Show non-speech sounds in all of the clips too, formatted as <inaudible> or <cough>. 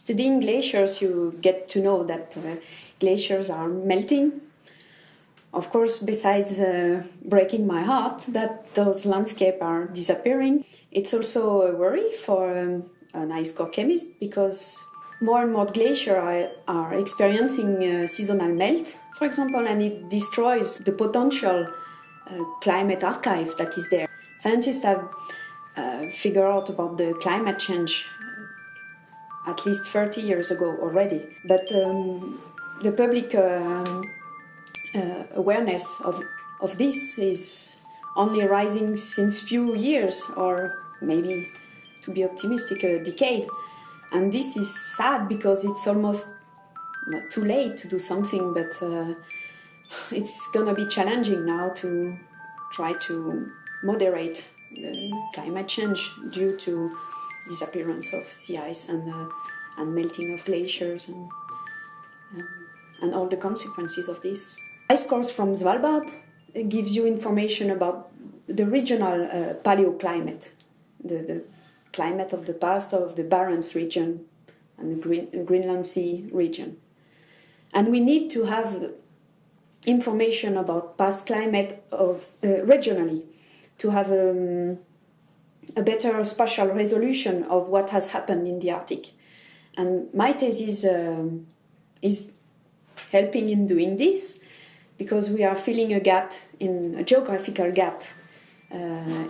studying glaciers, you get to know that uh, glaciers are melting. Of course, besides uh, breaking my heart that those landscapes are disappearing, it's also a worry for um, an ice core chemist because more and more glaciers are, experiencing uh, seasonal melt, for example, and it destroys the potential uh, climate archives that is there. Scientists have uh, figured out about the climate change at least 30 years ago already, but um, the public um, uh, awareness of, of this is only rising since few years or maybe to be optimistic a decade. And this is sad because it's almost not too late to do something but uh, it's gonna be challenging now to try to moderate climate change due to disappearance of sea ice and, uh, and melting of glaciers and, um, and all the consequences of this. Ice cores from Svalbard gives you information about the regional uh, paleoclimate, the, the, climate of the past of the Barents region and the Green, Greenland Sea region. And we need to have information about past climate of uh, regionally to have um, a better spatial resolution of what has happened in the Arctic. And my thesis um, is helping in doing this because we are filling a gap in a geographical gap uh,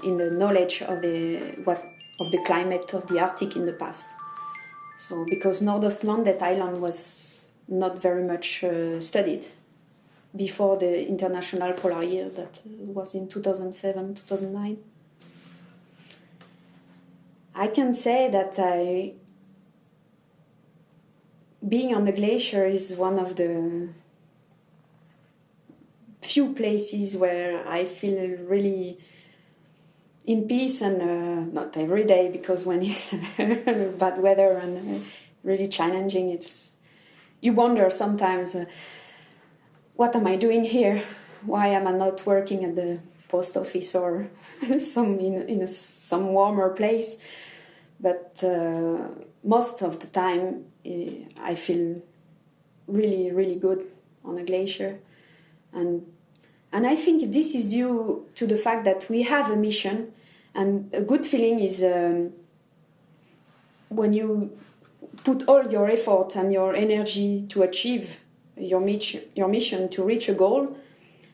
in the knowledge of the what of the climate of the Arctic in the past. So because Nordøstlandet island was not very much uh, studied before the international polar year that was in 2007 2009 i can say that i being on the glacier is one of the few places where I feel really in peace and uh, not every day because when it's <laughs> bad weather and uh, really challenging, it's you wonder sometimes uh, what am I doing here? Why am I not working at the post office or <laughs> some in, in a, some warmer place? But uh, most of the time, uh, I feel really, really good on a glacier, and and I think this is due to the fact that we have a mission, and a good feeling is um, when you put all your effort and your energy to achieve your, your mission to reach a goal.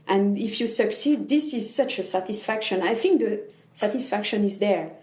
And if you succeed, this is such a satisfaction. I think the satisfaction is there.